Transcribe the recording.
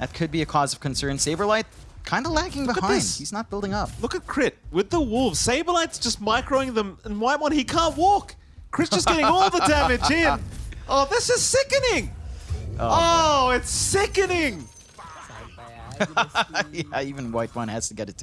That could be a cause of concern. Saberlight kind of lagging Look behind. He's not building up. Look at Crit with the Wolves. Saberlight's just microing them, and White One, he can't walk. Crit's just getting all the damage in. Oh, this is sickening. Oh, oh it's sickening. yeah, even White One has to get a tip.